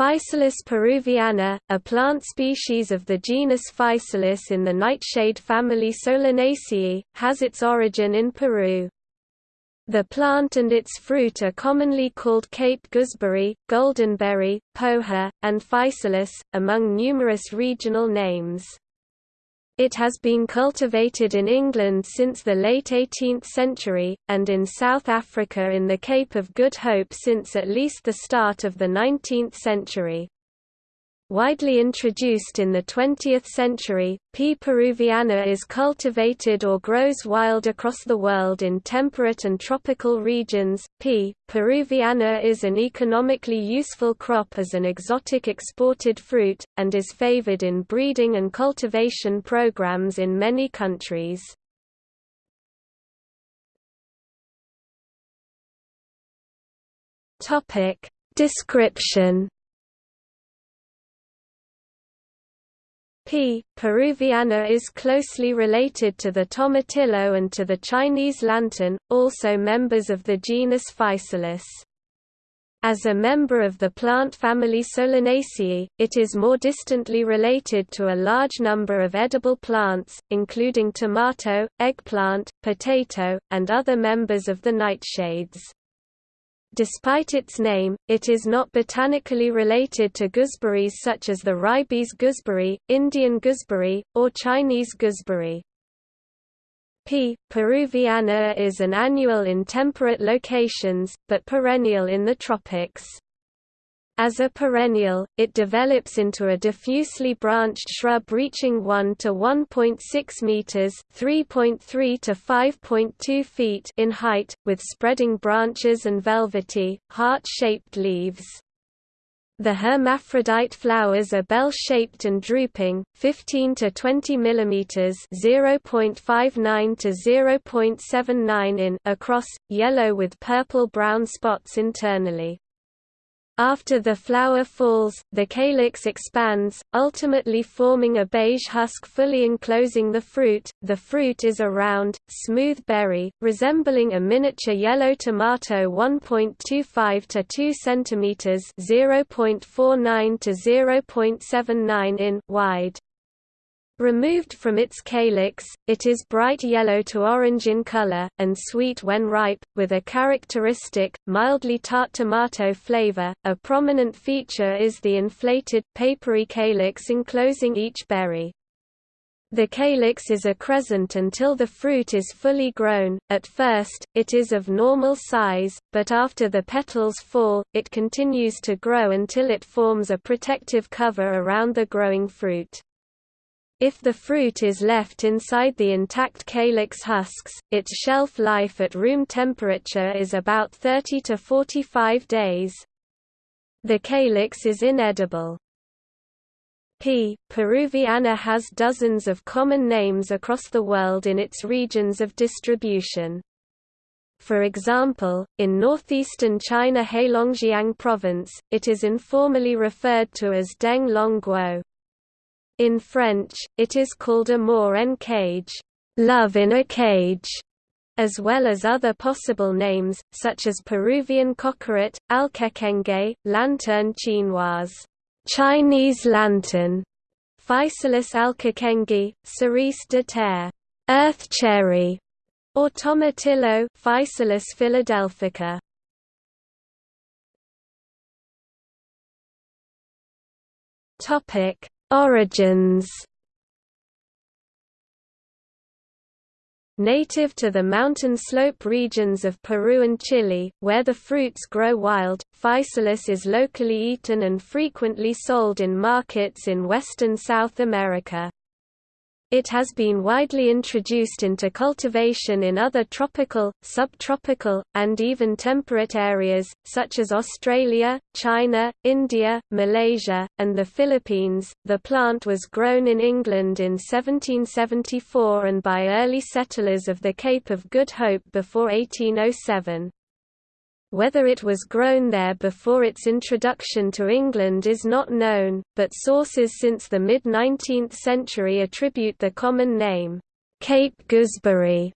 Physalis peruviana, a plant species of the genus Physalis in the nightshade family Solanaceae, has its origin in Peru. The plant and its fruit are commonly called Cape gooseberry, goldenberry, poha, and physalis, among numerous regional names. It has been cultivated in England since the late 18th century, and in South Africa in the Cape of Good Hope since at least the start of the 19th century. Widely introduced in the 20th century, P. peruviana is cultivated or grows wild across the world in temperate and tropical regions. P. peruviana is an economically useful crop as an exotic exported fruit, and is favored in breeding and cultivation programs in many countries. Description P. peruviana is closely related to the tomatillo and to the Chinese lantern, also members of the genus Physalis. As a member of the plant family Solanaceae, it is more distantly related to a large number of edible plants, including tomato, eggplant, potato, and other members of the nightshades. Despite its name, it is not botanically related to gooseberries such as the ribes gooseberry, Indian gooseberry, or Chinese gooseberry. P. peruviana is an annual in temperate locations, but perennial in the tropics. As a perennial, it develops into a diffusely branched shrub reaching 1 to 1.6 meters (3.3 to 5.2 feet) in height, with spreading branches and velvety, heart-shaped leaves. The hermaphrodite flowers are bell-shaped and drooping, 15 to 20 mm (0.59 to 0.79 in) across, yellow with purple-brown spots internally. After the flower falls, the calyx expands, ultimately forming a beige husk fully enclosing the fruit. The fruit is a round, smooth berry, resembling a miniature yellow tomato 1.25 to 2 cm (0.49 to 0.79 in) wide. Removed from its calyx, it is bright yellow to orange in color, and sweet when ripe, with a characteristic, mildly tart tomato flavor. A prominent feature is the inflated, papery calyx enclosing each berry. The calyx is accrescent until the fruit is fully grown. At first, it is of normal size, but after the petals fall, it continues to grow until it forms a protective cover around the growing fruit. If the fruit is left inside the intact calyx husks, its shelf life at room temperature is about 30 to 45 days. The calyx is inedible. P. peruviana has dozens of common names across the world in its regions of distribution. For example, in northeastern China Heilongjiang province, it is informally referred to as Deng Long Guo. In French, it is called amour en cage, love in a cage, as well as other possible names, such as Peruvian cockeret, alquequengue, lanterne chinoise, Chinese lantern, Physalis alquequengue, cerise de terre, earth cherry, or tomatillo, Physalis philadelphica. Topic: Origins Native to the mountain slope regions of Peru and Chile, where the fruits grow wild, physalis is locally eaten and frequently sold in markets in western South America. It has been widely introduced into cultivation in other tropical, subtropical, and even temperate areas, such as Australia, China, India, Malaysia, and the Philippines. The plant was grown in England in 1774 and by early settlers of the Cape of Good Hope before 1807. Whether it was grown there before its introduction to England is not known, but sources since the mid-19th century attribute the common name, Cape gooseberry,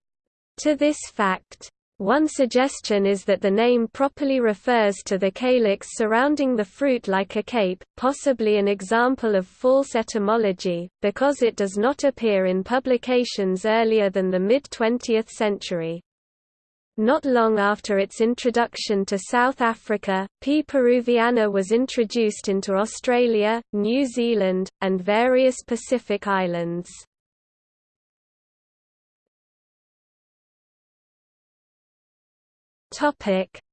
to this fact. One suggestion is that the name properly refers to the calyx surrounding the fruit like a cape, possibly an example of false etymology, because it does not appear in publications earlier than the mid-20th century. Not long after its introduction to South Africa, P. peruviana was introduced into Australia, New Zealand, and various Pacific islands.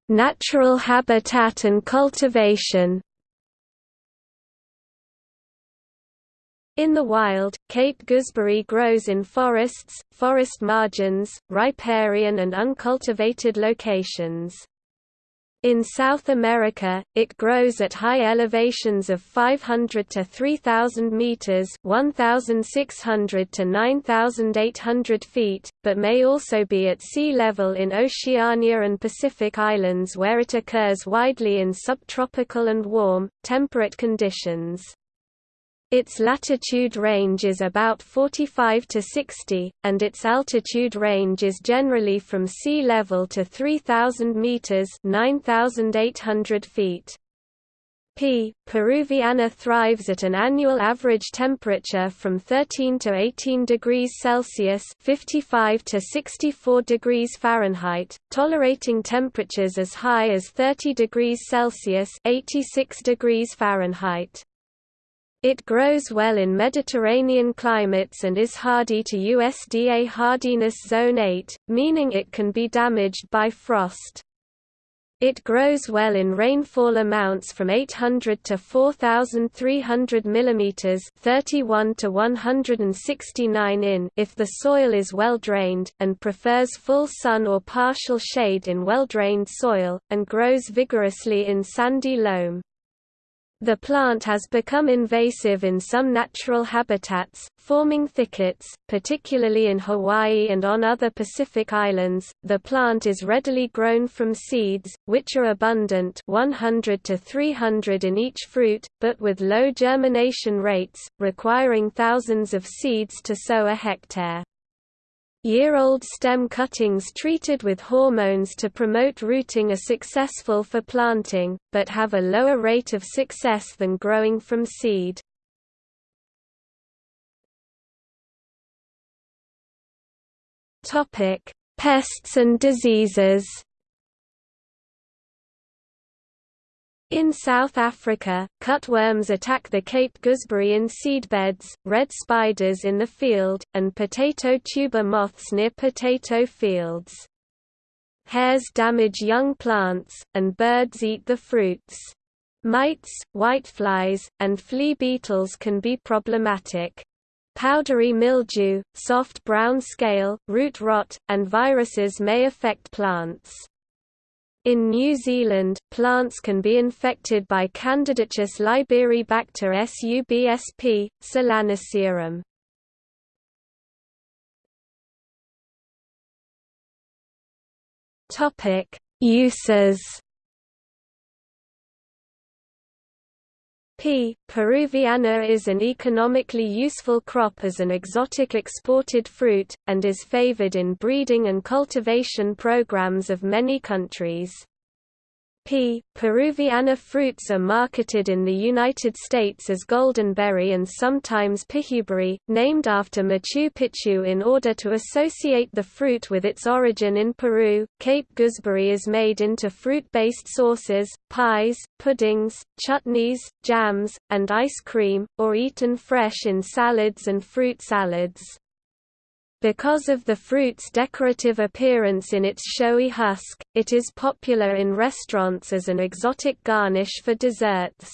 Natural habitat and cultivation. In the wild, Cape gooseberry grows in forests, forest margins, riparian and uncultivated locations. In South America, it grows at high elevations of 500 to 3,000 meters (1,600 to 9,800 feet), but may also be at sea level in Oceania and Pacific Islands where it occurs widely in subtropical and warm, temperate conditions. Its latitude range is about 45 to 60, and its altitude range is generally from sea level to 3,000 meters (9,800 feet). P. peruviana thrives at an annual average temperature from 13 to 18 degrees Celsius (55 to 64 degrees Fahrenheit), tolerating temperatures as high as 30 degrees Celsius (86 degrees Fahrenheit). It grows well in Mediterranean climates and is hardy to USDA hardiness zone 8, meaning it can be damaged by frost. It grows well in rainfall amounts from 800 to 4300 mm 31 to 169 in if the soil is well drained, and prefers full sun or partial shade in well-drained soil, and grows vigorously in sandy loam. The plant has become invasive in some natural habitats, forming thickets, particularly in Hawaii and on other Pacific islands. The plant is readily grown from seeds, which are abundant 100 to 300 in each fruit, but with low germination rates, requiring thousands of seeds to sow a hectare. Year-old stem cuttings treated with hormones to promote rooting are successful for planting, but have a lower rate of success than growing from seed. Pests and diseases In South Africa, cutworms attack the Cape gooseberry in seedbeds, red spiders in the field, and potato tuber moths near potato fields. Hares damage young plants, and birds eat the fruits. Mites, whiteflies, and flea beetles can be problematic. Powdery mildew, soft brown scale, root rot, and viruses may affect plants. In New Zealand, plants can be infected by Candidatus liberibacter subsp. solanacearum. Topic: Uses P. peruviana is an economically useful crop as an exotic exported fruit, and is favored in breeding and cultivation programs of many countries. P. peruviana fruits are marketed in the United States as goldenberry and sometimes pichuberry, named after Machu Picchu in order to associate the fruit with its origin in Peru. Cape gooseberry is made into fruit-based sauces, pies, puddings, chutneys, jams, and ice cream, or eaten fresh in salads and fruit salads. Because of the fruit's decorative appearance in its showy husk, it is popular in restaurants as an exotic garnish for desserts.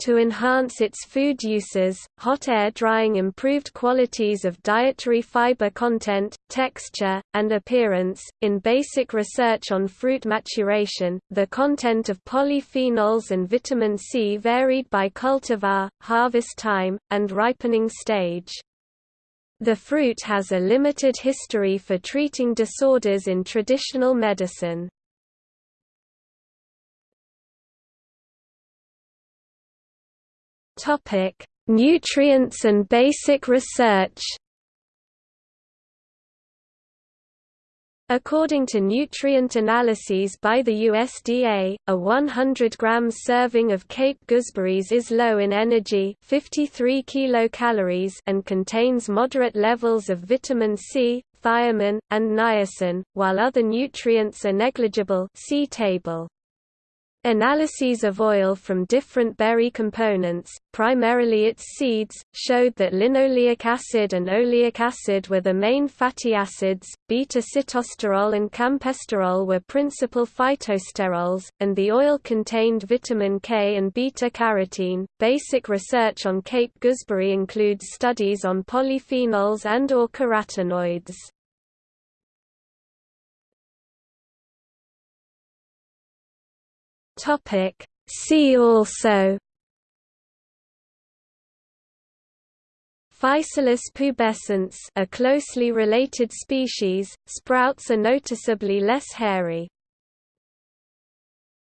To enhance its food uses, hot air drying improved qualities of dietary fiber content, texture, and appearance. In basic research on fruit maturation, the content of polyphenols and vitamin C varied by cultivar, harvest time, and ripening stage. The fruit has a limited history for treating disorders in traditional medicine. Nutrients and basic research. According to nutrient analyses by the USDA, a 100 grams serving of Cape gooseberries is low in energy 53 kilocalories and contains moderate levels of vitamin C, thiamine, and niacin, while other nutrients are negligible see table. Analyses of oil from different berry components, primarily its seeds, showed that linoleic acid and oleic acid were the main fatty acids, beta-sitosterol and campesterol were principal phytosterols, and the oil contained vitamin K and beta-carotene. Basic research on Cape gooseberry includes studies on polyphenols and or carotenoids. Topic See also Physalis pubescens a closely related species, sprouts are noticeably less hairy.